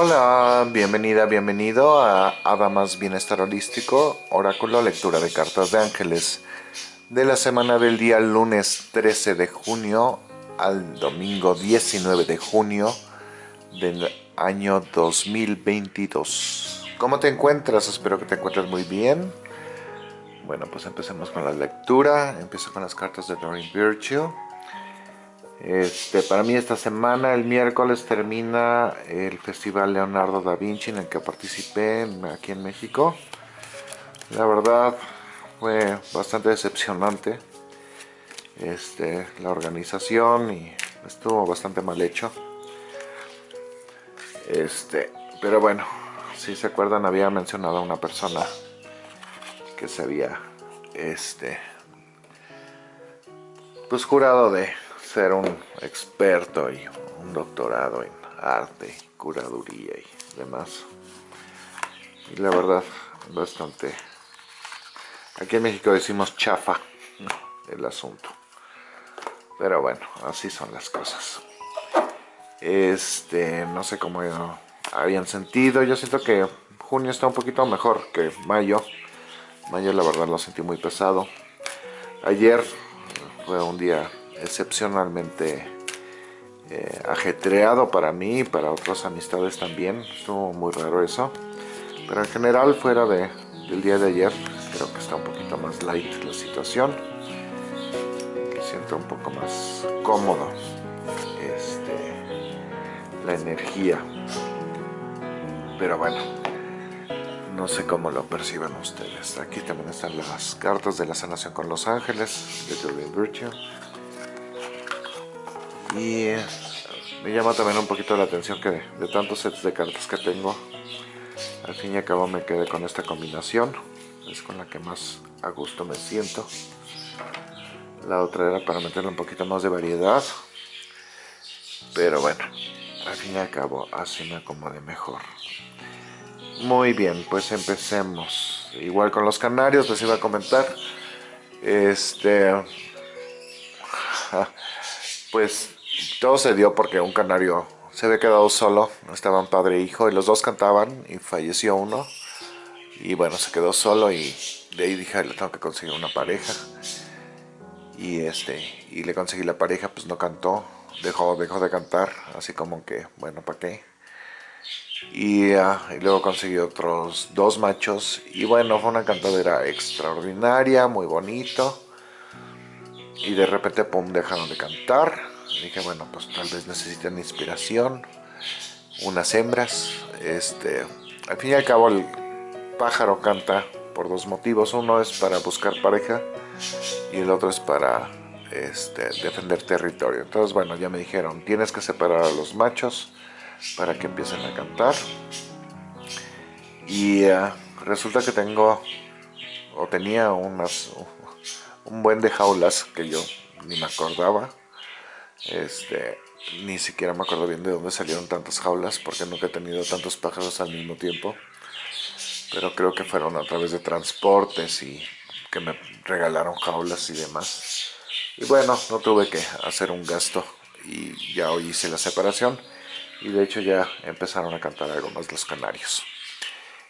Hola, bienvenida, bienvenido a Adamas Bienestar Holístico, Oráculo Lectura de Cartas de Ángeles de la semana del día lunes 13 de junio al domingo 19 de junio del año 2022. ¿Cómo te encuentras? Espero que te encuentres muy bien. Bueno, pues empecemos con la lectura. Empiezo con las cartas de Doreen Virtue. Este, para mí esta semana, el miércoles, termina el Festival Leonardo da Vinci en el que participé aquí en México. La verdad fue bastante decepcionante este, la organización y estuvo bastante mal hecho. Este, pero bueno, si se acuerdan había mencionado a una persona que se había este, pues jurado de ser un experto y un doctorado en arte, curaduría y demás. Y la verdad, bastante... Aquí en México decimos chafa el asunto. Pero bueno, así son las cosas. Este, no sé cómo habían sentido. Yo siento que junio está un poquito mejor que mayo. Mayo la verdad lo sentí muy pesado. Ayer fue un día excepcionalmente eh, ajetreado para mí y para otras amistades también. Estuvo muy raro eso. Pero en general, fuera de, del día de ayer, creo que está un poquito más light la situación. Me siento un poco más cómodo este, la energía. Pero bueno, no sé cómo lo perciban ustedes. Aquí también están las cartas de la sanación con los ángeles de Julian Virtue. Y me llama también un poquito la atención que de, tantos sets de cartas que tengo, al fin y al cabo me quedé con esta combinación. Es con la que más a gusto me siento. La otra era para meterle un poquito más de variedad. Pero bueno, al fin y al cabo así me acomode mejor. Muy bien, pues empecemos. Igual con los canarios les iba a comentar. Este... Pues todo se dio porque un canario se había quedado solo, estaban padre e hijo y los dos cantaban y falleció uno. Y bueno, se quedó solo y de ahí dije, le tengo que conseguir una pareja. Y este, y le conseguí la pareja, pues no cantó, dejó, dejó de cantar, así como que, bueno, ¿para qué? Y, ah, y, luego conseguí otros dos machos y bueno, fue una cantadera extraordinaria, muy bonito. Y de repente, pum, dejaron de cantar dije, bueno, pues tal vez necesiten inspiración, unas hembras. Este, al fin y al cabo el pájaro canta por dos motivos. Uno es para buscar pareja y el otro es para este, defender territorio. Entonces, bueno, ya me dijeron, tienes que separar a los machos para que empiecen a cantar. Y uh, resulta que tengo, o tenía unas, un buen de jaulas que yo ni me acordaba este, ni siquiera me acuerdo bien de dónde salieron tantas jaulas porque nunca he tenido tantos pájaros al mismo tiempo. Pero creo que fueron a través de transportes y que me regalaron jaulas y demás. Y bueno, no tuve que hacer un gasto y ya hoy hice la separación. Y de hecho ya empezaron a cantar algo más los canarios.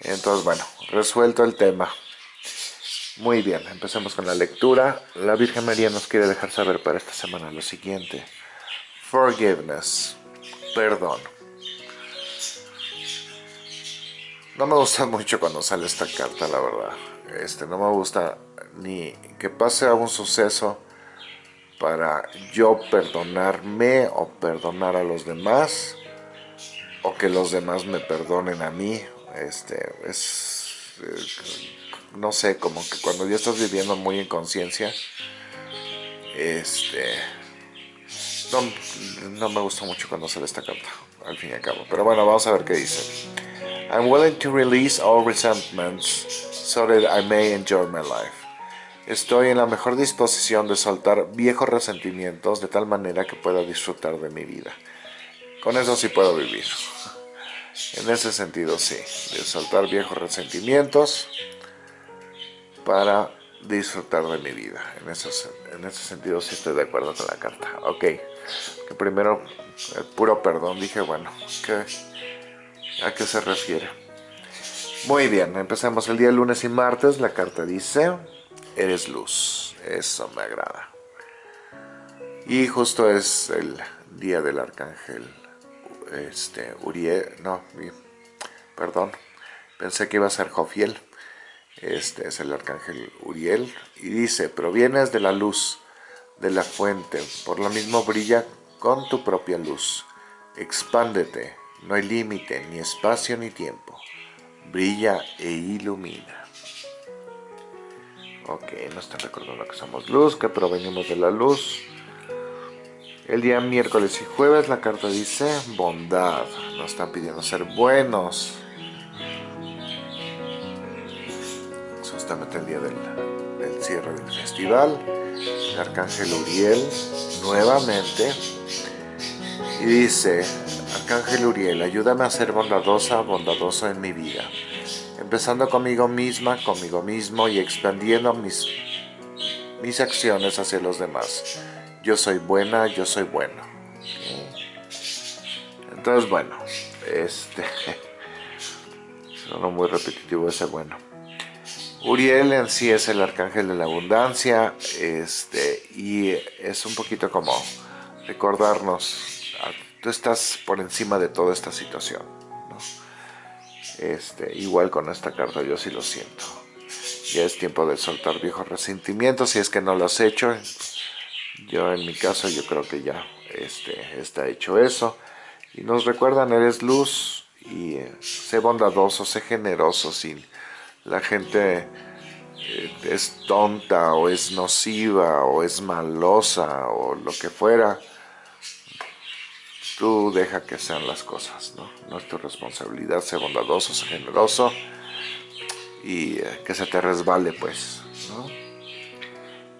Entonces bueno, resuelto el tema. Muy bien, empecemos con la lectura. La Virgen María nos quiere dejar saber para esta semana lo siguiente. Forgiveness, perdón. No me gusta mucho cuando sale esta carta, la verdad. Este, no me gusta ni que pase a un suceso para yo perdonarme o perdonar a los demás o que los demás me perdonen a mí. Este, es, es no sé, como que cuando ya estás viviendo muy en conciencia, este, no, me gusta mucho sale esta carta, al fin y al cabo. Pero bueno, vamos a ver qué dice. I'm willing to release all resentments so that I may enjoy my life. Estoy en la mejor disposición de soltar viejos resentimientos de tal manera que pueda disfrutar de mi vida. Con eso sí puedo vivir. En ese sentido sí, de soltar viejos resentimientos para disfrutar de mi vida. En, en ese sentido sí estoy de acuerdo con la carta. Ok, que primero el puro perdón, dije, bueno, ¿qué, ¿A qué se refiere? Muy bien, empecemos el día lunes y martes. La carta dice, eres luz. Eso me agrada. Y justo es el día del arcángel este, Uriel, no, perdón, pensé que iba a ser Jofiel. Este es el arcángel Uriel y dice, provienes de la luz, de la fuente, por lo mismo brilla con tu propia luz. Expándete, no hay límite, ni espacio ni tiempo. Brilla e ilumina. Ok, nos están recordando que somos luz, que provenimos de la luz. El día miércoles y jueves la carta dice bondad. Nos están pidiendo ser buenos. Justamente el día del, cierre del festival. El arcángel Uriel nuevamente. Y dice, Arcángel Uriel, ayúdame a ser bondadosa, bondadoso en mi vida, empezando conmigo misma, conmigo mismo y expandiendo mis, mis acciones hacia los demás. Yo soy buena, yo soy bueno. Entonces, bueno, este... Suena muy repetitivo ese bueno. Uriel en sí es el arcángel de la abundancia, este, y es un poquito como recordarnos tú estás por encima de toda esta situación. Este, igual con esta carta yo sí lo siento. Ya es tiempo de soltar viejos resentimientos si es que no lo has hecho. Yo en mi caso yo creo que ya este, está hecho eso. Y nos recuerdan, eres luz y eh, sé bondadoso, sé generoso. Si la gente eh, es tonta o es nociva o es malosa o lo que fuera, tú deja que sean las cosas, ¿no? No es tu responsabilidad, ser bondadoso, ser generoso y eh, que se te resbale, pues, ¿no?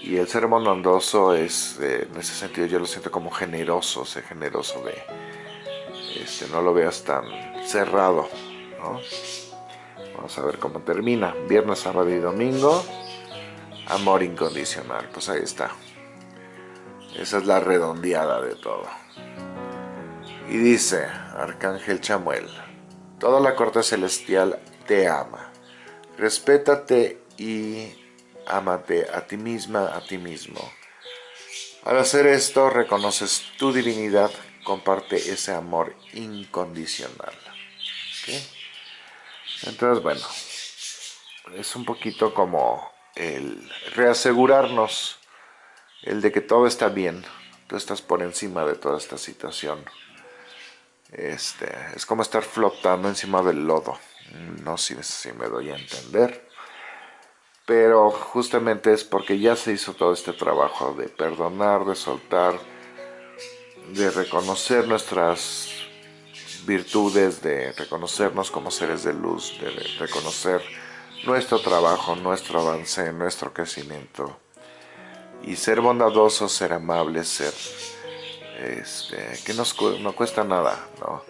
Y el ser bondadoso es, eh, en ese sentido yo lo siento como generoso, ser generoso de, este, no lo veas tan cerrado, ¿no? Vamos a ver cómo termina. Viernes, sábado y domingo. Amor incondicional. Pues ahí está. Esa es la redondeada de todo. Y dice, Arcángel Chamuel, toda la corte celestial te ama. Respétate y ámate a ti misma, a ti mismo. Al hacer esto, reconoces tu divinidad, comparte ese amor incondicional. Entonces, bueno, es un poquito como el reasegurarnos el de que todo está bien, tú estás por encima de toda esta situación. Este, es como estar flotando encima del lodo. No sé si me doy a entender. Pero justamente es porque ya se hizo todo este trabajo de perdonar, de soltar, de reconocer nuestras virtudes, de reconocernos como seres de luz, de reconocer nuestro trabajo, nuestro avance, nuestro crecimiento. Y ser bondadosos, ser amables, ser este, que nos, no cuesta nada, ¿no?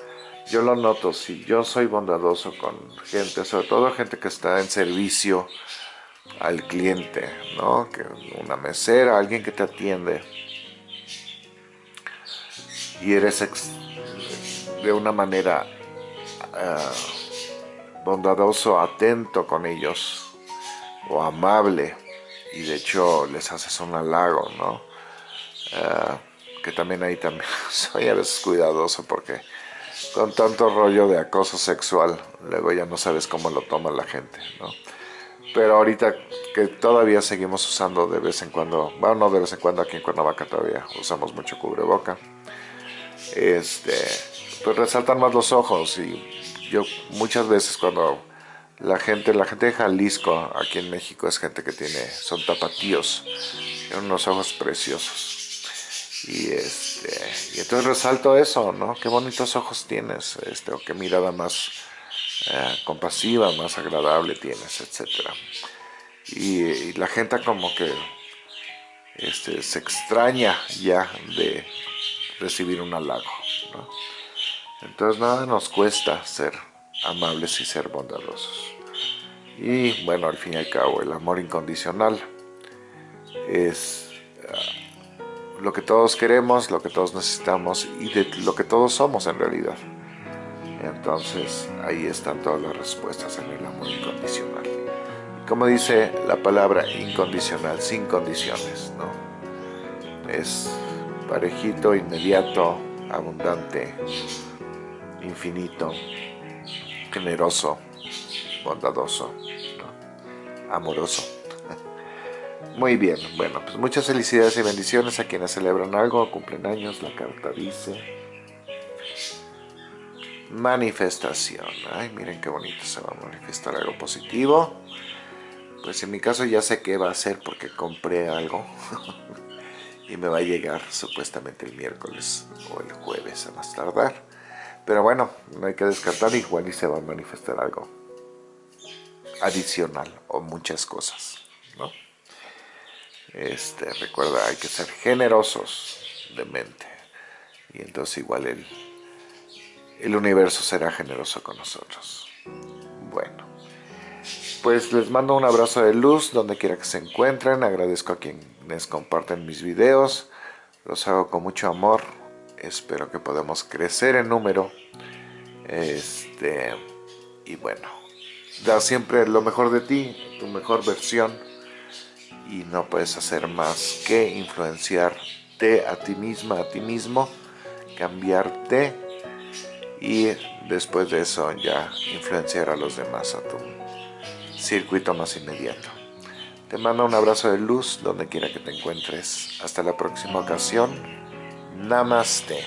Yo lo noto, si yo soy bondadoso con gente, sobre todo gente que está en servicio al cliente, ¿no? Que una mesera, alguien que te atiende, y eres de una manera ah, bondadoso, atento con ellos, o amable, y de hecho les haces un halago, ¿no? Ah, que también ahí también soy a veces cuidadoso porque con tanto rollo de acoso sexual, luego ya no sabes cómo lo toma la gente, ¿no? Pero ahorita que todavía seguimos usando de vez en cuando, bueno, no de vez en cuando aquí en Cuernavaca todavía usamos mucho cubreboca, este, pues resaltan más los ojos y yo muchas veces cuando la gente, la gente de Jalisco, aquí en México es gente que tiene, son tapatíos, tienen unos ojos preciosos y, este, y entonces resalto eso, ¿no? Qué bonitos ojos tienes, este, o qué mirada más eh, compasiva, más agradable tienes, etc. Y, la gente como que este, se extraña ya de recibir un halago, ¿no? Entonces nada nos cuesta ser amables y ser bondadosos. Y bueno, al fin y al cabo, el amor incondicional es lo que todos queremos, lo que todos necesitamos y de lo que todos somos en realidad. Entonces ahí están todas las respuestas en el amor incondicional. Como dice la palabra incondicional, sin condiciones, ¿no? Es parejito, inmediato, abundante, infinito, generoso, bondadoso, amoroso. Muy bien, bueno, pues muchas felicidades y bendiciones a quienes celebran algo, cumplen años, la carta dice. Manifestación. Ay, miren qué bonito se va a manifestar algo positivo. Pues en mi caso ya sé qué va a ser porque compré algo. y me va a llegar supuestamente el miércoles o el jueves a más tardar. Pero bueno, no hay que descartar, igual y se va a manifestar algo adicional o muchas cosas, ¿no? Este, recuerda, hay que ser generosos de mente. Y entonces igual el, el universo será generoso con nosotros. Bueno, pues les mando un abrazo de luz donde quiera que se encuentren. Agradezco a quienes comparten mis videos. Los hago con mucho amor. Espero que podamos crecer en número. Este, y bueno, da siempre lo mejor de ti, tu mejor versión y no puedes hacer más que influenciarte a ti misma, a ti mismo, cambiarte y después de eso ya influenciar a los demás a tu circuito más inmediato. Te mando un abrazo de luz donde quiera que te encuentres. Hasta la próxima ocasión. Namastê.